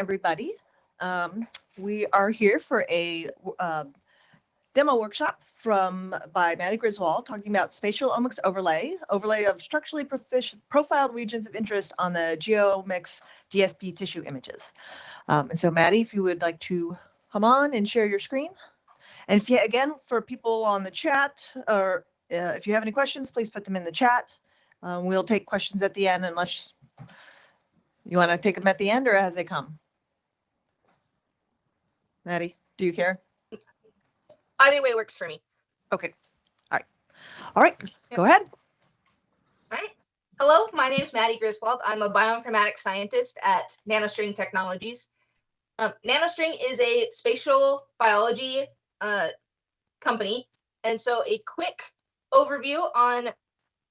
everybody. Um, we are here for a uh, demo workshop from by Maddie Griswold talking about spatial omics overlay, overlay of structurally profiled regions of interest on the GeoMx DSP tissue images. Um, and so Maddie, if you would like to come on and share your screen. And if you, again, for people on the chat or uh, if you have any questions, please put them in the chat. Um, we'll take questions at the end unless you want to take them at the end or as they come. Maddie, do you care? Either way works for me. Okay. All right. All right. Go ahead. All right. Hello, my name is Maddie Griswold. I'm a bioinformatics scientist at Nanostring Technologies. Um, Nanostring is a spatial biology uh, company. And so a quick overview on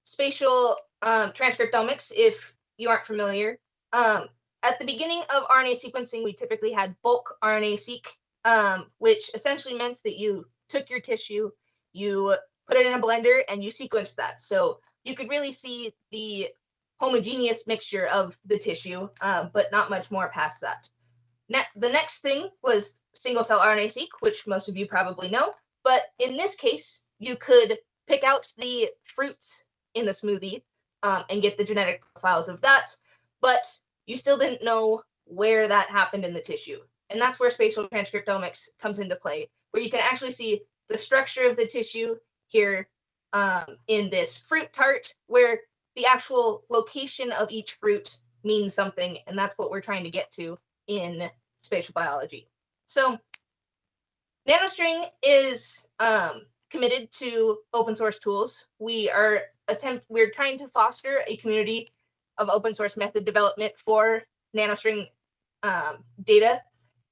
spatial um, transcriptomics, if you aren't familiar. Um, at the beginning of RNA sequencing, we typically had bulk RNA-seq, um, which essentially meant that you took your tissue, you put it in a blender, and you sequenced that. So you could really see the homogeneous mixture of the tissue, uh, but not much more past that. Ne the next thing was single cell RNA-seq, which most of you probably know. But in this case, you could pick out the fruits in the smoothie um, and get the genetic profiles of that. But you still didn't know where that happened in the tissue. And that's where spatial transcriptomics comes into play, where you can actually see the structure of the tissue here um, in this fruit tart, where the actual location of each fruit means something. And that's what we're trying to get to in spatial biology. So NanoString is um, committed to open source tools. We are attempt we're trying to foster a community of open source method development for nanostring um, data.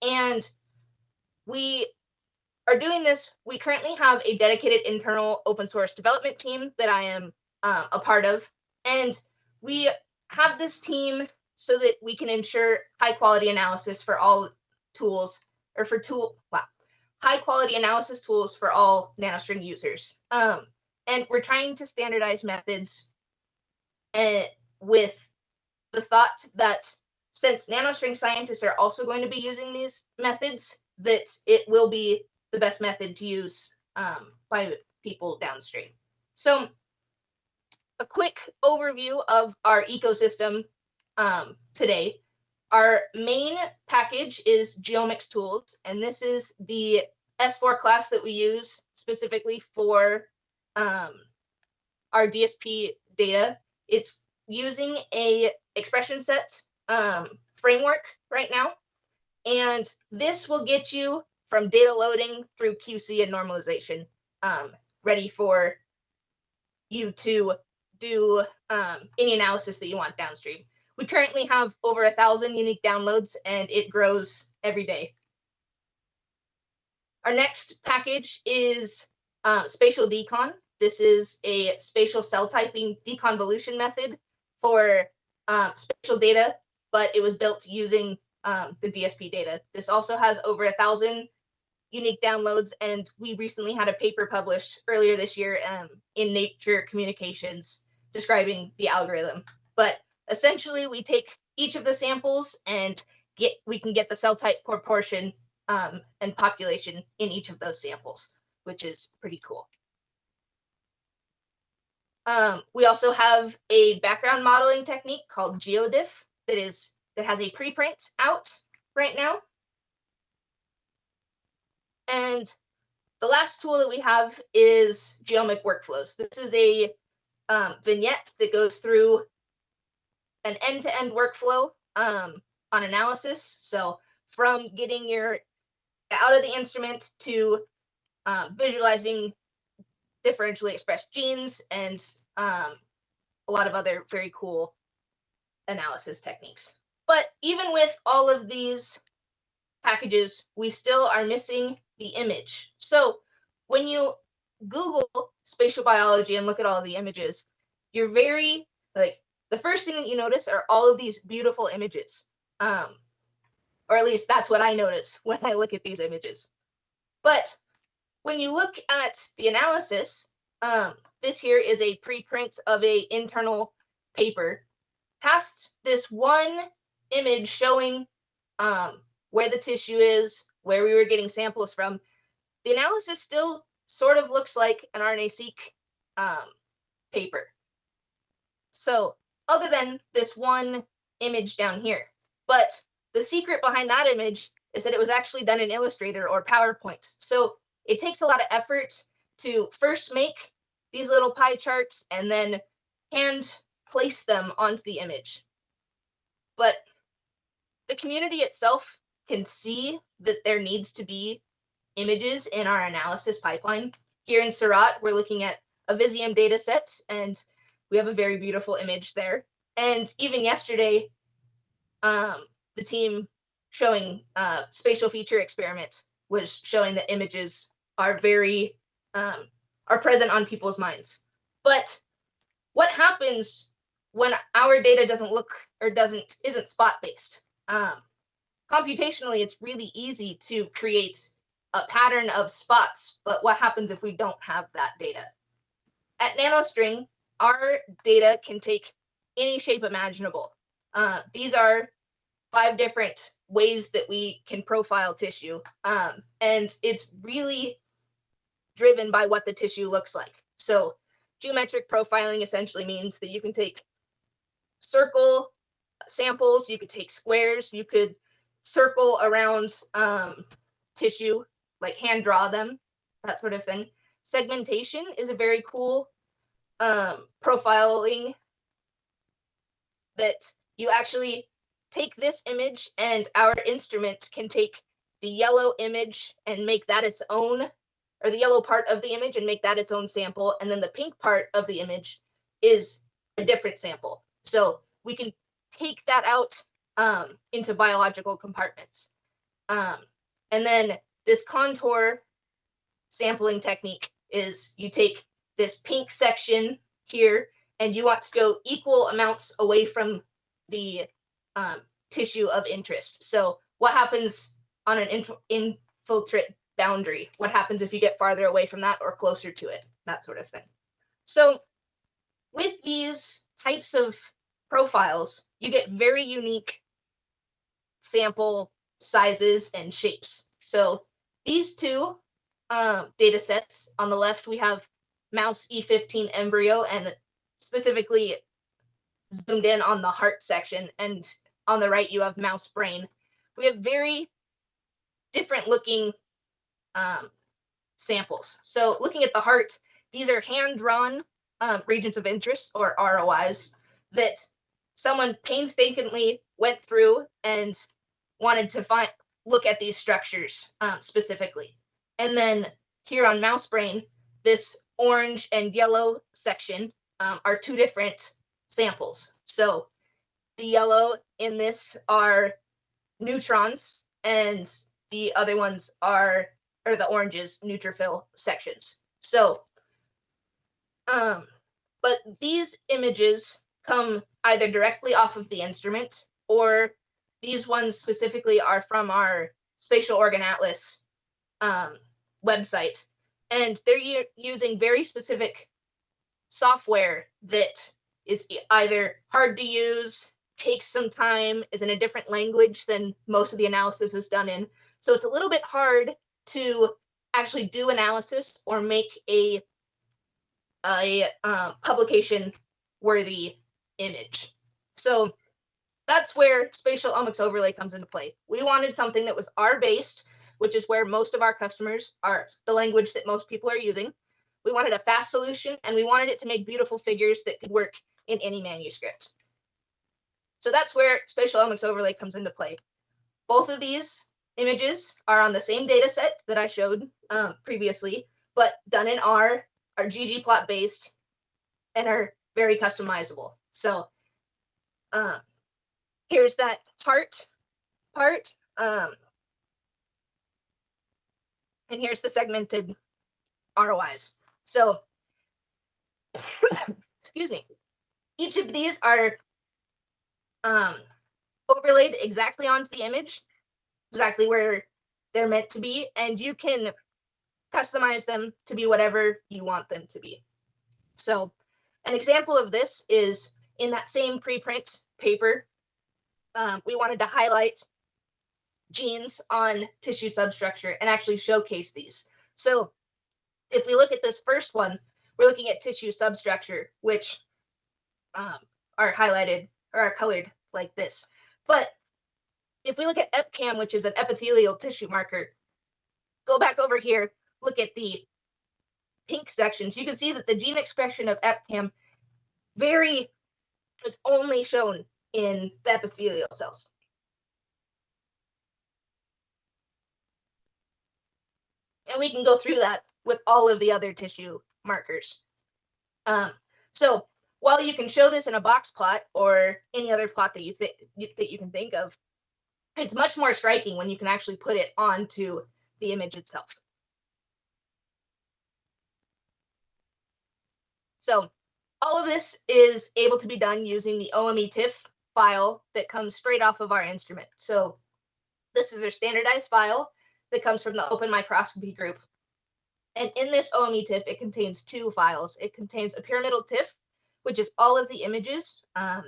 And we are doing this. We currently have a dedicated internal open source development team that I am uh, a part of. And we have this team so that we can ensure high quality analysis for all tools or for tool, wow, high quality analysis tools for all nanostring users. Um, and we're trying to standardize methods uh, with the thought that since nanostring scientists are also going to be using these methods, that it will be the best method to use um, by people downstream. So a quick overview of our ecosystem um, today. Our main package is GeoMx Tools, and this is the S4 class that we use specifically for um, our DSP data. It's using a expression set um, framework right now. And this will get you from data loading through QC and normalization um, ready for you to do um, any analysis that you want downstream. We currently have over a thousand unique downloads and it grows every day. Our next package is uh, spatial decon. This is a spatial cell typing deconvolution method for um, spatial data, but it was built using um, the DSP data. This also has over a thousand unique downloads, and we recently had a paper published earlier this year um, in Nature Communications describing the algorithm. But essentially, we take each of the samples and get we can get the cell type proportion um, and population in each of those samples, which is pretty cool. Um, we also have a background modeling technique called GeoDiff that is that has a preprint out right now. And the last tool that we have is GeoMx Workflows. This is a um, vignette that goes through an end-to-end -end workflow um, on analysis. So from getting your out of the instrument to um, visualizing differentially expressed genes and um, a lot of other very cool analysis techniques. But even with all of these packages, we still are missing the image. So when you Google spatial biology and look at all the images, you're very like the first thing that you notice are all of these beautiful images. Um, or at least that's what I notice when I look at these images. But when you look at the analysis, um, this here is a preprint of a internal paper. Past this one image showing um, where the tissue is, where we were getting samples from, the analysis still sort of looks like an RNA-seq um, paper. So other than this one image down here, but the secret behind that image is that it was actually done in Illustrator or PowerPoint. So it takes a lot of effort to first make these little pie charts and then hand place them onto the image. But the community itself can see that there needs to be images in our analysis pipeline. Here in Seurat, we're looking at a Visium data set, and we have a very beautiful image there. And even yesterday, um, the team showing uh, spatial feature experiment was showing that images are very um, are present on people's minds. But what happens when our data doesn't look or doesn't isn't spot based? Um, computationally, it's really easy to create a pattern of spots. But what happens if we don't have that data? At NanoString, our data can take any shape imaginable. Uh, these are five different ways that we can profile tissue. Um, and it's really driven by what the tissue looks like. So geometric profiling essentially means that you can take circle samples, you could take squares, you could circle around um, tissue, like hand draw them, that sort of thing. Segmentation is a very cool um, profiling that you actually take this image and our instrument can take the yellow image and make that its own or the yellow part of the image and make that its own sample. And then the pink part of the image is a different sample so we can take that out um, into biological compartments um, and then this contour sampling technique is you take this pink section here and you want to go equal amounts away from the um, tissue of interest. So what happens on an inf- infiltrate boundary? What happens if you get farther away from that or closer to it? That sort of thing. So with these types of profiles, you get very unique sample sizes and shapes. So these two um, data sets on the left, we have mouse E15 embryo and specifically zoomed in on the heart section. And on the right, you have mouse brain. We have very different looking um, samples. So looking at the heart, these are hand-drawn um, regions of interest or ROIs that someone painstakingly went through and wanted to find look at these structures um, specifically. And then here on mouse brain, this orange and yellow section um, are two different samples. So the yellow in this are neutrons and the other ones are or the oranges neutrophil sections. So um but these images come either directly off of the instrument or these ones specifically are from our spatial organ atlas um, website. And they're using very specific software that is either hard to use takes some time is in a different language than most of the analysis is done in. So it's a little bit hard to actually do analysis or make a a uh, publication worthy image. So that's where spatial omics overlay comes into play. We wanted something that was r based which is where most of our customers are the language that most people are using. We wanted a fast solution and we wanted it to make beautiful figures that could work in any manuscript. So that's where spatial omics overlay comes into play. Both of these images are on the same data set that I showed um, previously, but done in R, are ggplot based, and are very customizable. So um, here's that heart part. Um, and here's the segmented ROIs. So, excuse me. Each of these are um, overlaid exactly onto the image exactly where they're meant to be, and you can customize them to be whatever you want them to be. So, an example of this is in that same preprint paper, um, we wanted to highlight genes on tissue substructure and actually showcase these. So if we look at this first one, we're looking at tissue substructure, which um, are highlighted or are colored like this. But if we look at EpCAM, which is an epithelial tissue marker, go back over here, look at the pink sections, you can see that the gene expression of EpCAM very is only shown in the epithelial cells. And we can go through that with all of the other tissue markers. Um, so while you can show this in a box plot or any other plot that you think that you can think of, it's much more striking when you can actually put it onto the image itself. So all of this is able to be done using the OME TIFF file that comes straight off of our instrument. So this is a standardized file that comes from the Open Microscopy group. And in this OME TIFF, it contains two files. It contains a pyramidal TIFF, which is all of the images. Um,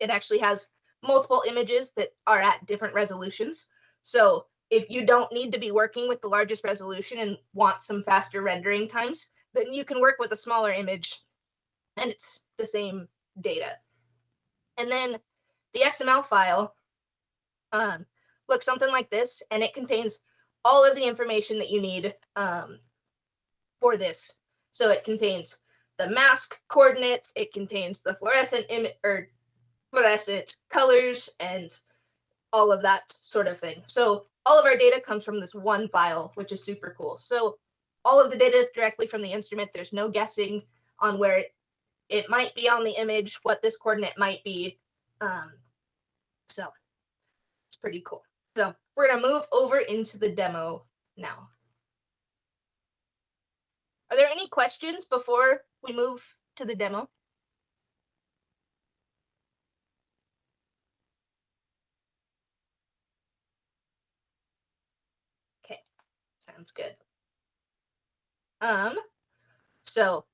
it actually has multiple images that are at different resolutions. So if you don't need to be working with the largest resolution and want some faster rendering times, then you can work with a smaller image and it's the same data. And then the XML file um, looks something like this, and it contains all of the information that you need um, for this. So it contains the mask coordinates, it contains the fluorescent or fluorescent colors and all of that sort of thing. So all of our data comes from this one file, which is super cool. So all of the data is directly from the instrument. There's no guessing on where it, it might be on the image, what this coordinate might be. Um, so it's pretty cool. So we're gonna move over into the demo now. Are there any questions before we move to the demo? Okay, sounds good. Um, so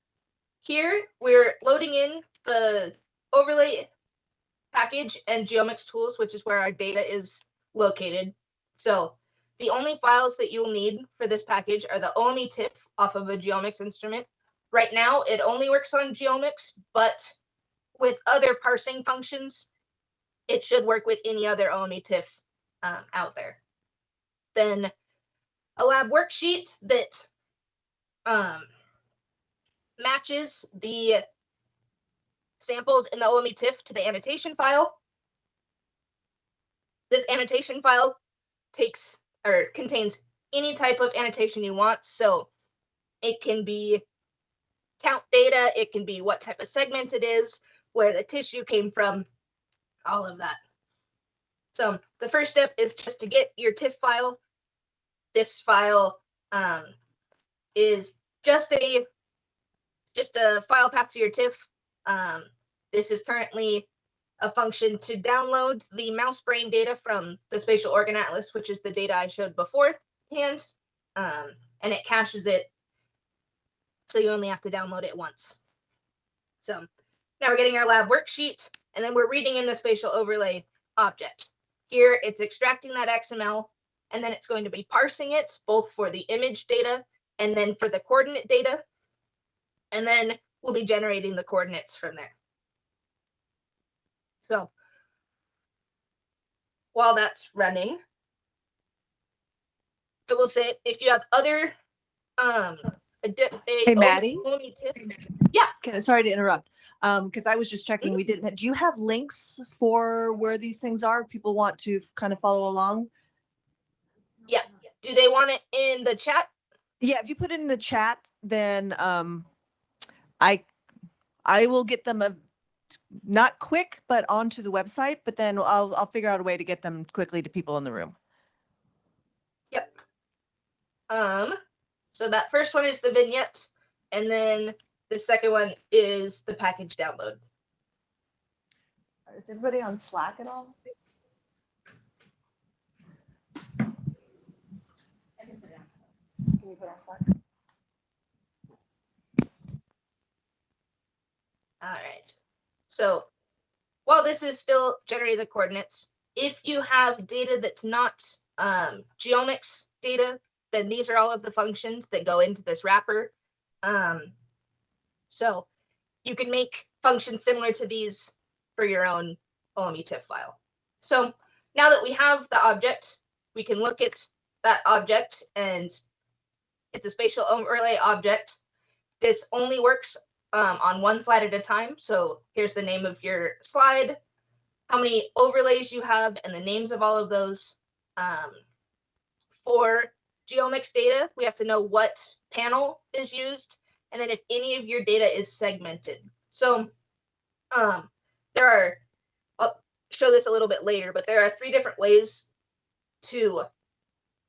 here we're loading in the overlay package and GeoMx tools, which is where our data is located. So the only files that you'll need for this package are the OME TIFF off of a GeoMx instrument. Right now, it only works on GeoMx, but with other parsing functions, it should work with any other OME TIFF um, out there. Then a lab worksheet that um, matches the samples in the OME TIFF to the annotation file. This annotation file takes or contains any type of annotation you want. So it can be count data, it can be what type of segment it is, where the tissue came from, all of that. So the first step is just to get your TIFF file. This file um, is just a just a file path to your TIFF. Um, this is currently a function to download the mouse brain data from the spatial organ atlas, which is the data I showed beforehand, um, and it caches it. So you only have to download it once. So now we're getting our lab worksheet, and then we're reading in the spatial overlay object. Here it's extracting that XML, and then it's going to be parsing it both for the image data and then for the coordinate data. And then we'll be generating the coordinates from there. So while that's running, I will say if you have other um a, di- a Hey, Maddie? OME tip- Okay, sorry to interrupt. Um, because I was just checking, we didn't, do you have links for where these things are? if People want to kind of follow along? yeah. Do they want it in the chat? Yeah, if you put it in the chat, then um, I I will get them a not quick, but onto the website. But then I'll I'll figure out a way to get them quickly to people in the room. Yep. Um, so that first one is the vignette, and then the second one is the package download. Is everybody on Slack at all? Can you put on Slack? All right. So while this is still generating the coordinates, if you have data that's not um, GeoMx data, then these are all of the functions that go into this wrapper. Um, so you can make functions similar to these for your own OME TIFF file. So now that we have the object, we can look at that object and it's a spatial overlay object. This only works um, on one slide at a time. So here's the name of your slide, how many overlays you have, and the names of all of those. Um, for GeoMx data, we have to know what panel is used, and then if any of your data is segmented. So um, there are, I'll show this a little bit later, but there are three different ways to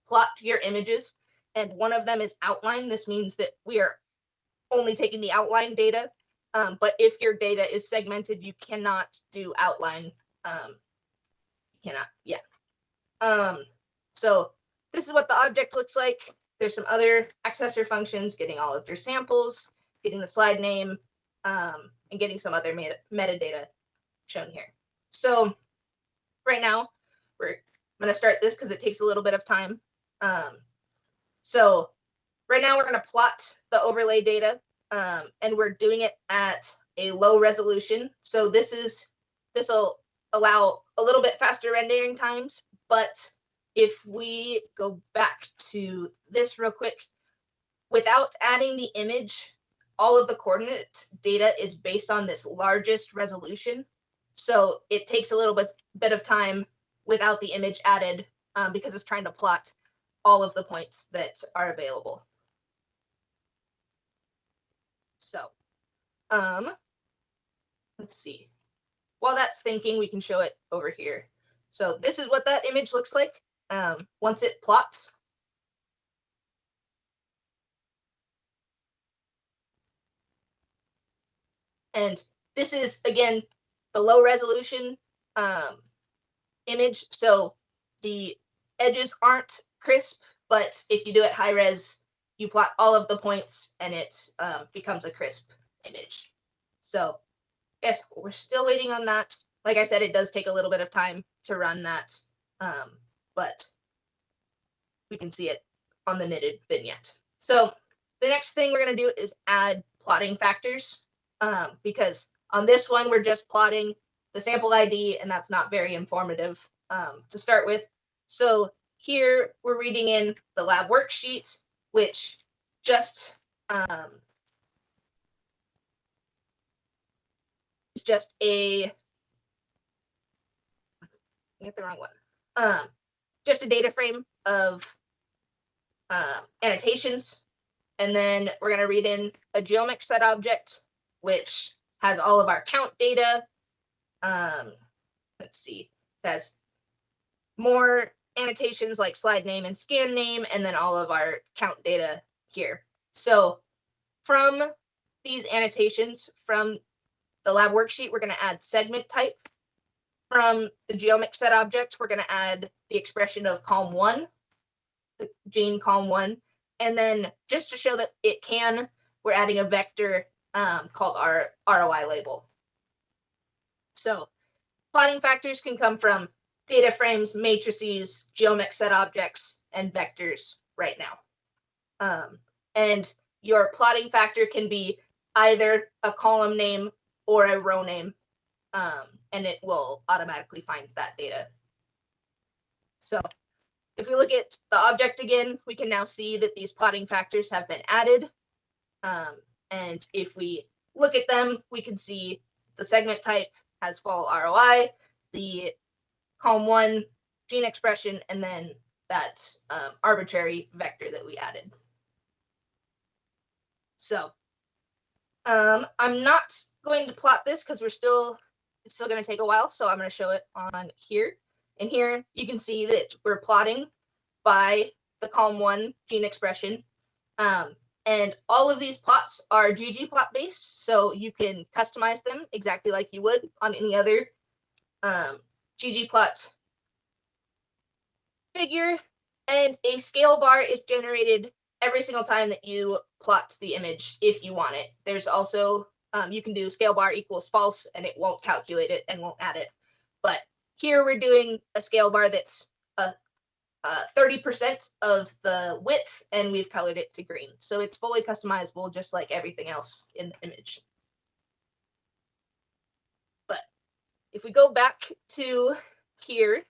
plot your images. And one of them is outline. This means that we are only taking the outline data. Um, but if your data is segmented, you cannot do outline. Um, you cannot, yeah. Um, so this is what the object looks like. There's some other accessor functions, getting all of your samples, getting the slide name, um, and getting some other meta metadata shown here. So right now, we're going to start this because it takes a little bit of time. Um, so right now we're going to plot the overlay data um, and we're doing it at a low resolution. So this is, this will allow a little bit faster rendering times, but if we go back to this real quick, without adding the image, all of the coordinate data is based on this largest resolution. So it takes a little bit, bit of time without the image added um, because it's trying to plot all of the points that are available. So, um, let's see. While that's thinking, we can show it over here. So this is what that image looks like um, once it plots. And this is, again, the low resolution um, image. So the edges aren't crisp, but if you do it high res, you plot all of the points and it um, becomes a crisp image. So yes, we're still waiting on that. Like I said, it does take a little bit of time to run that, um, but we can see it on the knitted vignette. So the next thing we're going to do is add plotting factors um, because on this one, we're just plotting the sample ID and that's not very informative um, to start with. So here we're reading in the lab worksheet, which just um, is just a get the wrong one. Um, just a data frame of uh, annotations. And then we're going to read in a GeoMx set object, which has all of our count data. Um, let's see, it has more annotations like slide name and scan name, and then all of our count data here. So from these annotations from the lab worksheet, we're going to add segment type. From the GeoMx set object, we're going to add the expression of column one, the gene column one. And then just to show that it can, we're adding a vector um, called our ROI label. So plotting factors can come from data frames, matrices, GeoMx set objects, and vectors right now. Um, and your plotting factor can be either a column name or a row name, um, and it will automatically find that data. So if we look at the object again, we can now see that these plotting factors have been added. Um, and if we look at them, we can see the segment type has fall ROI, the column one gene expression, and then that um, arbitrary vector that we added. So um, I'm not going to plot this because we're still, it's still going to take a while. So I'm going to show it on here. And here you can see that we're plotting by the column one gene expression. Um, and all of these plots are ggplot based, so you can customize them exactly like you would on any other um, ggplot figure. And a scale bar is generated every single time that you plot the image if you want it. There's also, um, you can do scale bar equals false and it won't calculate it and won't add it. But here we're doing a scale bar that's a uh, 30% of the width and we've colored it to green. So it's fully customizable just like everything else in the image. But if we go back to here,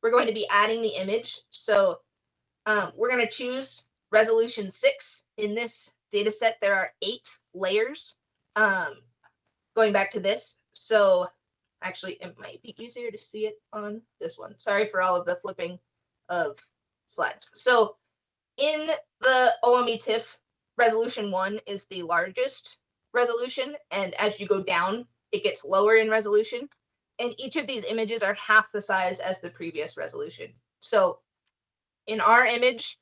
we're going to be adding the image. So um, we're going to choose resolution six. In this data set, there are eight layers. Um, going back to this. So actually, it might be easier to see it on this one. Sorry for all of the flipping of slides. So in the OME TIFF, resolution one is the largest resolution. And as you go down, it gets lower in resolution. And each of these images are half the size as the previous resolution. So in our image,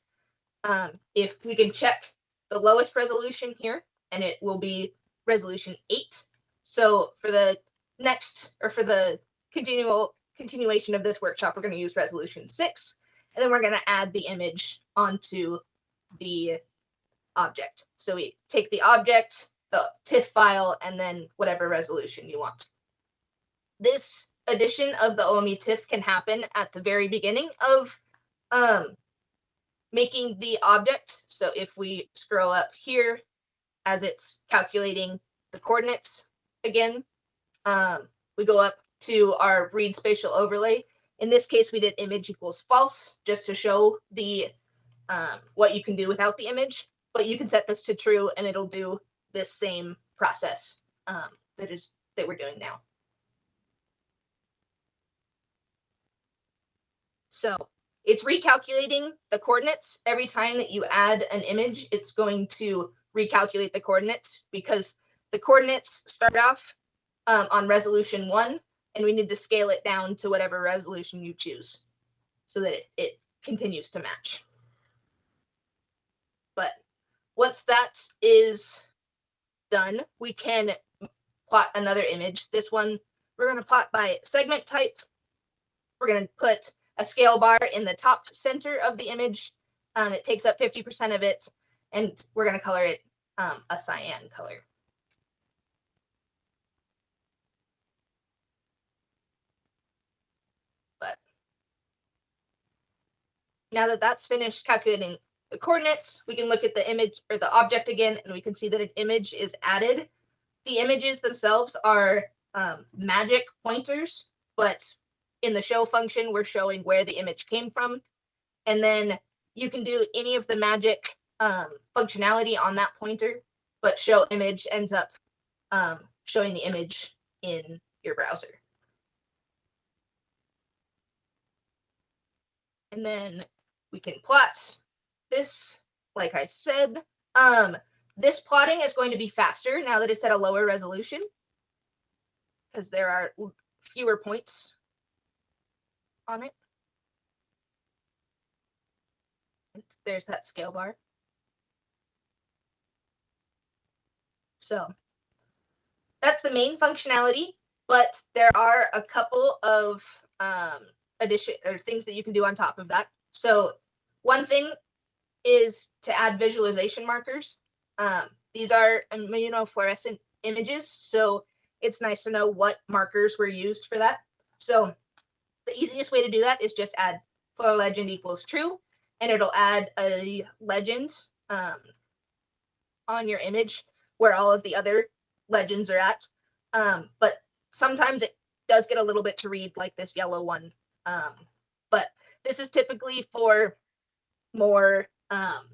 um, if we can check the lowest resolution here, and it will be resolution eight. So for the next, or for the continual continuation of this workshop, we're going to use resolution six, and then we're going to add the image onto the object. So we take the object, the TIFF file, and then whatever resolution you want. This addition of the OME TIFF can happen at the very beginning of um, making the object. So if we scroll up here as it's calculating the coordinates again, um, we go up to our read spatial overlay. In this case, we did image equals false just to show the um, what you can do without the image, but you can set this to true and it'll do this same process um, that is that we're doing now. So it's recalculating the coordinates every time that you add an image. It's going to recalculate the coordinates because the coordinates start off um, on resolution one, and we need to scale it down to whatever resolution you choose so that it, it continues to match. But once that is done, we can plot another image. This one, we're going to plot by segment type. We're going to put a scale bar in the top center of the image. Um, it takes up 50% of it, and we're going to color it um, a cyan color. But now that that's finished calculating the coordinates, we can look at the image or the object again, and we can see that an image is added. The images themselves are um, magick pointers, but in the show function, we're showing where the image came from. And then you can do any of the magick um, functionality on that pointer, but show image ends up um, showing the image in your browser. And then we can plot this, like I said. Um, this plotting is going to be faster now that it's at a lower resolution because there are fewer points on it. There's that scale bar. So that's the main functionality, but there are a couple of um, addition or things that you can do on top of that. So one thing is to add visualization markers. Um, these are immunofluorescent images, so it's nice to know what markers were used for that. So the easiest way to do that is just add flow legend equals true, and it'll add a legend um, on your image where all of the other legends are at. Um, but sometimes it does get a little bit to read like this yellow one. Um, but this is typically for more um,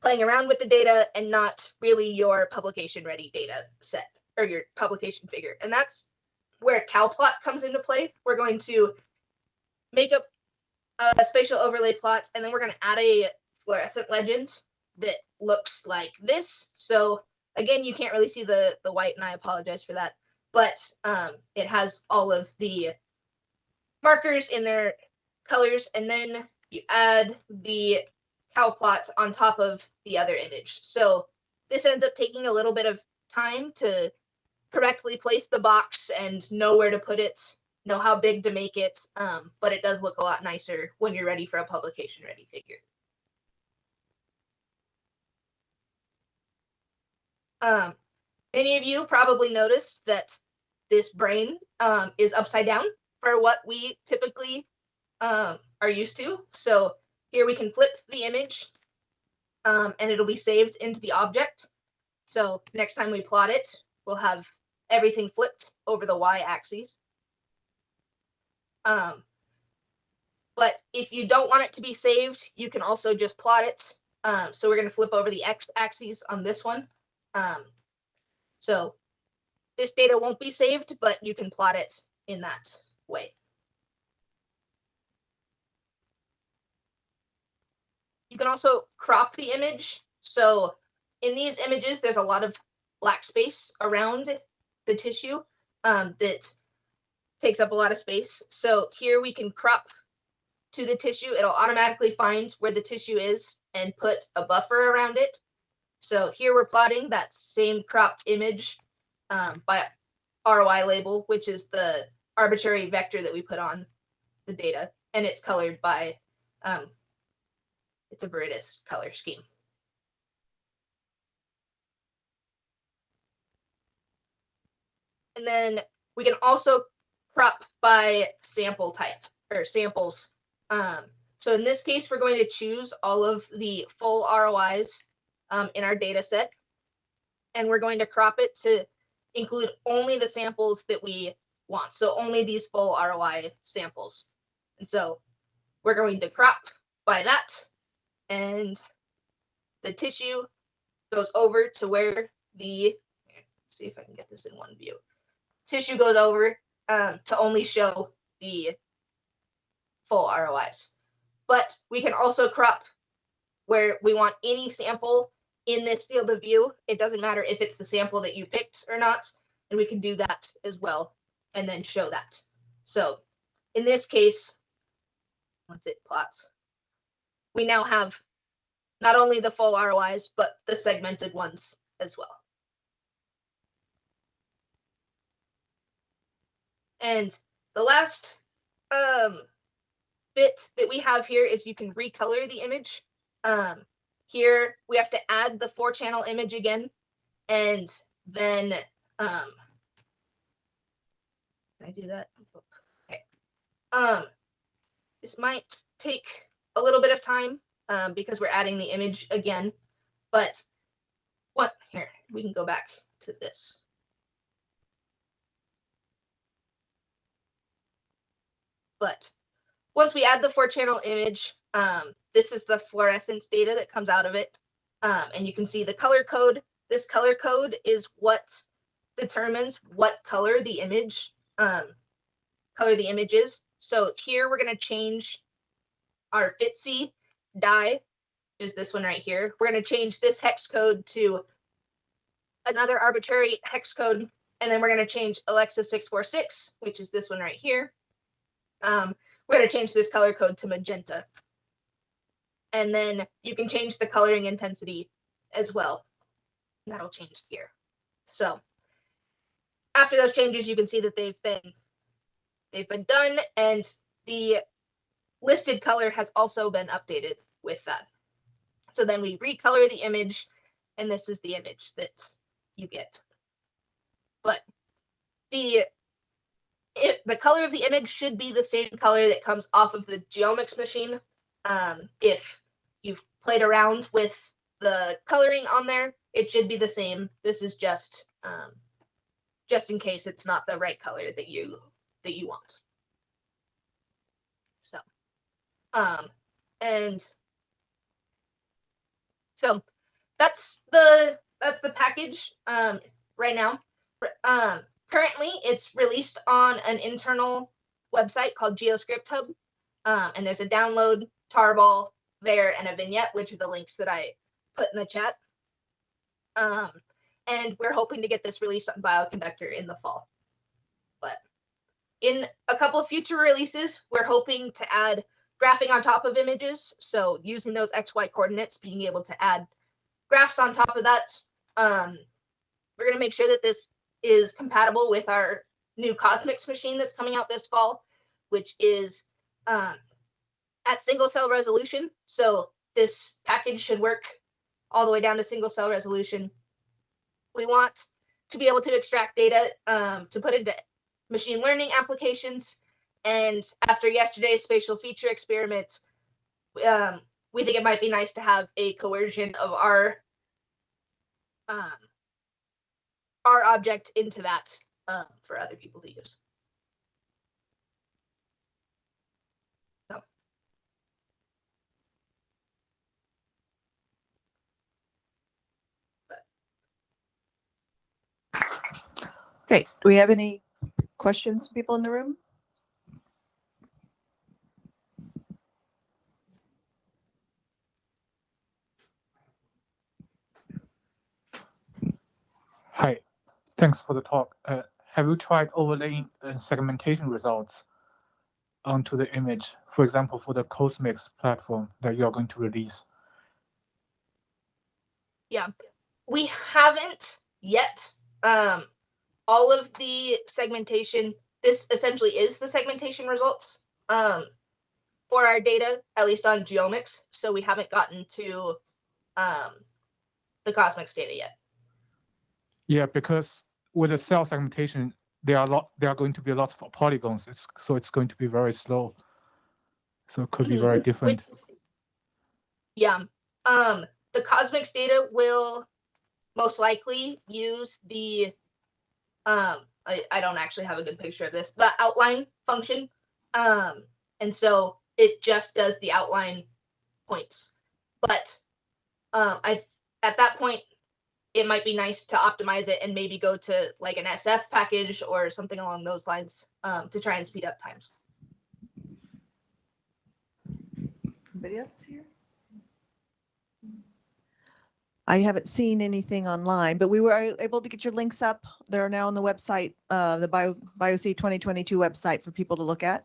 playing around with the data and not really your publication ready data set or your publication figure. And that's where cowplot comes into play. We're going to make up a spatial overlay plot, and then we're going to add a fluorescent legend that looks like this. So again, you can't really see the, the white, and I apologize for that. But um, it has all of the markers in their colors, and then you add the cowplot on top of the other image. So this ends up taking a little bit of time to correctly place the box and know where to put it, know how big to make it. Um, but it does look a lot nicer when you're ready for a publication ready figure. Um, many of you probably noticed that this brain um, is upside down. for what we typically um, are used to. So here we can flip the image um, and it'll be saved into the object. So next time we plot it, we'll have everything flipped over the y-axis. Um, but if you don't want it to be saved, you can also just plot it. Um, so we're going to flip over the x-axis on this one. Um, so this data won't be saved, but you can plot it in that way. You can also crop the image. So in these images, there's a lot of black space around the tissue um, that takes up a lot of space. So here we can crop to the tissue. It'll automatically find where the tissue is and put a buffer around it. So here we're plotting that same cropped image um, by ROI label, which is the arbitrary vector that we put on the data, and it's colored by, um, it's a viridis color scheme. And then we can also crop by sample type or samples. Um, so in this case, we're going to choose all of the full ROIs um, in our data set, and we're going to crop it to include only the samples that we want. So only these full ROI samples. And so we're going to crop by that and the tissue goes over to where the, see if I can get this in one view. Tissue goes over um, to only show the full ROIs. But we can also crop where we want any sample in this field of view. It doesn't matter if it's the sample that you picked or not. And we can do that as well and then show that. So in this case, once it plots, we now have not only the full ROIs, but the segmented ones as well. And the last um, bit that we have here is you can recolor the image. Um, here we have to add the four channel image again. And then, um, can I do that? Okay. Um, this might take a little bit of time um, because we're adding the image again. But what here, we can go back to this. But once we add the four channel image, um, this is the fluorescence data that comes out of it. Um, and you can see the color code. This color code is what determines what color the image um, color the image is. So here we're going to change our FITC dye, which is this one right here. We're going to change this hex code to another arbitrary hex code. And then we're going to change Alexa 646, which is this one right here. Um, we're going to change this color code to magenta. And then you can change the coloring intensity as well. That'll change here. So after those changes, you can see that they've been they've been done and the listed color has also been updated with that. So then we recolor the image and this is the image that you get. But the it, the color of the image should be the same color that comes off of the GeoMx machine. Um, if you've played around with the coloring on there, it should be the same. This is just um, just in case it's not the right color that you that you want. So, um, and so that's the that's the package um, right now. Um, currently, it's released on an internal website called GeoScript Hub, um, and there's a download tarball there and a vignette, which are the links that I put in the chat. Um, and we're hoping to get this released on Bioconductor in the fall. But in a couple of future releases, we're hoping to add graphing on top of images. So using those XY coordinates, being able to add graphs on top of that. Um, we're going to make sure that this is compatible with our new CosMx machine that's coming out this fall, which is um, at single cell resolution. So this package should work all the way down to single cell resolution. We want to be able to extract data um, to put into machine learning applications and after yesterday's spatial feature experiment, um, we think it might be nice to have a coercion of our um, our object into that um, for other people to use. Okay, do we have any questions, from people in the room? Hi, thanks for the talk. Uh, have you tried overlaying uh, segmentation results onto the image? For example, for the CosMx platform that you are going to release. Yeah, we haven't yet um all of the segmentation this essentially is the segmentation results um for our data at least on GeoMx so we haven't gotten to um the CosMx data yet Yeah, because with the cell segmentation, there are a lot. There are going to be a lot of polygons. It's so it's going to be very slow. So it could be Mhm. very different. yeah um the CosMx data will most likely use the um I, I don't actually have a good picture of this the outline function um and so it just does the outline points but um i at that point it might be nice to optimize it and maybe go to like an sf package or something along those lines um to try and speed up times Anybody else here? I haven't seen anything online, but we were able to get your links up. They're now on the website, uh, the Bio, BioC 2022 website for people to look at.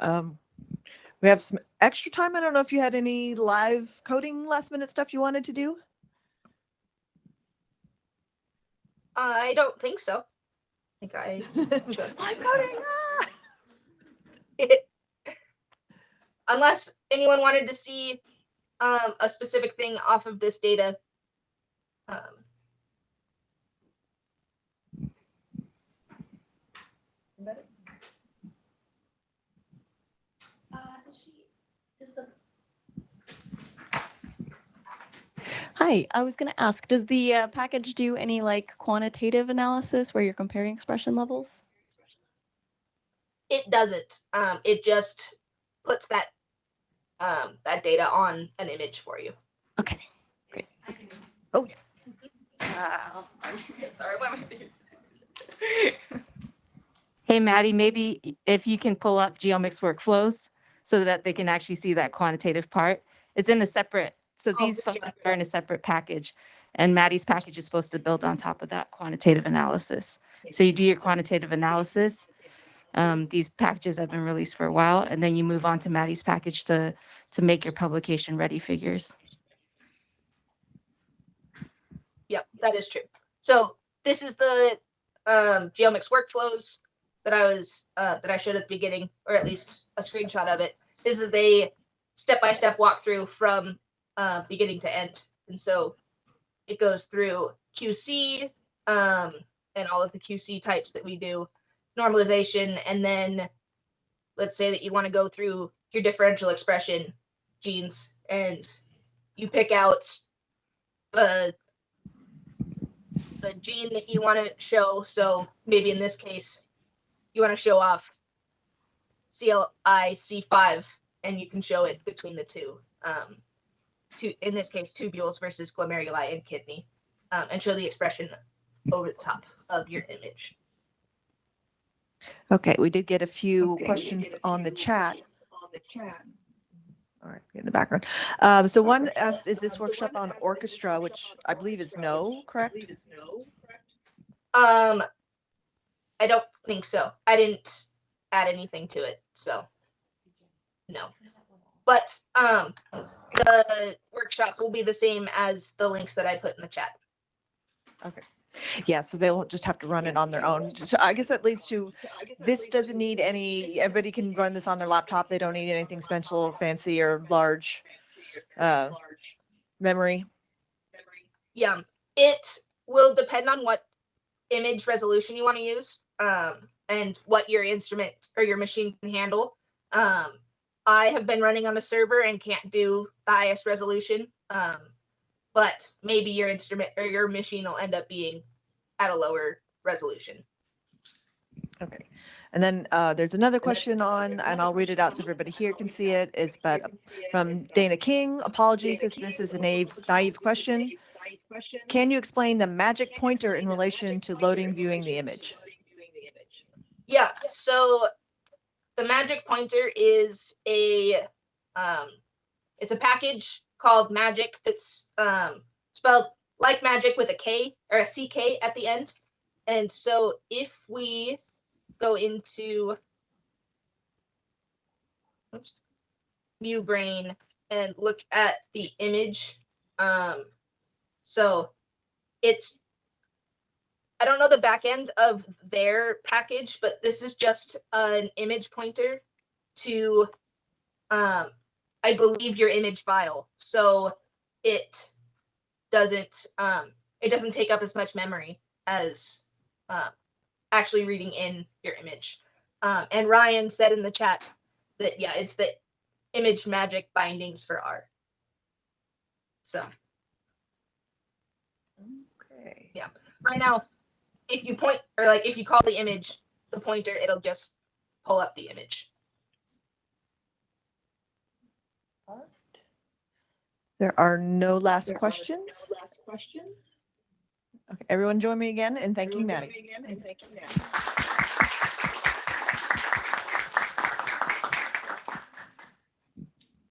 Um, we have some extra time. I don't know if you had any live coding last minute stuff you wanted to do. I don't think so i think i. Live coding. ah! unless anyone wanted to see um, a specific thing off of this data. Um, Uh, does she, does the? Hi, I was gonna ask, does the uh, package do any like quantitative analysis where you're comparing expression levels? it doesn't. Um, it just puts that um, that data on an image for you. Okay, great. Oh, yeah. Wow. Sorry, what am I doing? Hey, Maddie, maybe if you can pull up GeoMx workflows so that they can actually see that quantitative part. It's in a separate, so Oh, these are in a separate package. And Maddie's package is supposed to build on top of that quantitative analysis. So you do your quantitative analysis. Um, these packages have been released for a while, and then you move on to Maddie's package to, to make your publication ready figures. Yep, that is true. So this is the um, GeoMx workflows that I was uh, that I showed at the beginning, or at least a screenshot of it. This is a step-by-step walkthrough from uh, beginning to end, and so it goes through QC um, and all of the QC types that we do, normalization, and then let's say that you want to go through your differential expression genes, and you pick out the the gene that you want to show. So maybe in this case, you want to show off CLIC5, and you can show it between the two. Um, two in this case, tubules versus glomeruli and kidney, um, and show the expression over the top of your image. Okay, we did get a few questions on the chat. All right, in the background. Um, so one asked, is this workshop on orchestra, which I believe is no, correct? Um, I don't think so. I didn't add anything to it, so no. But um, the workshop will be the same as the links that I put in the chat. Okay. Yeah, so they'll just have to run it on their own. So I guess that leads to, this doesn't need any, everybody can run this on their laptop. They don't need anything special or fancy or large uh, memory. Yeah, it will depend on what image resolution you want to use. Um, and what your instrument or your machine can handle. Um, I have been running on a server and can't do the highest resolution. Um, but maybe your instrument or your machine will end up being at a lower resolution. Okay. And then uh, there's another question on, and I'll read it out so everybody here can see it, is but from Dana King. Apologies if this is a naive, naive question. Can you explain the magick pointer in relation to loading, viewing the image? Yeah, so the magick pointer is a um it's a package called magick that's um spelled like magic with a K or a CK at the end. And so if we go into oops, view brain and look at the image, um so it's I don't know the back end of their package, but this is just an image pointer to, um, I believe your image file. So it doesn't, um, it doesn't take up as much memory as uh, actually reading in your image. Um, and Ryan said in the chat that yeah, it's the ImageMagick bindings for R. So Okay. Yeah. Right now, if you point or like if you call the image the pointer, it'll just pull up the image. There are no last questions. last Okay, everyone join me again in thanking Maddie.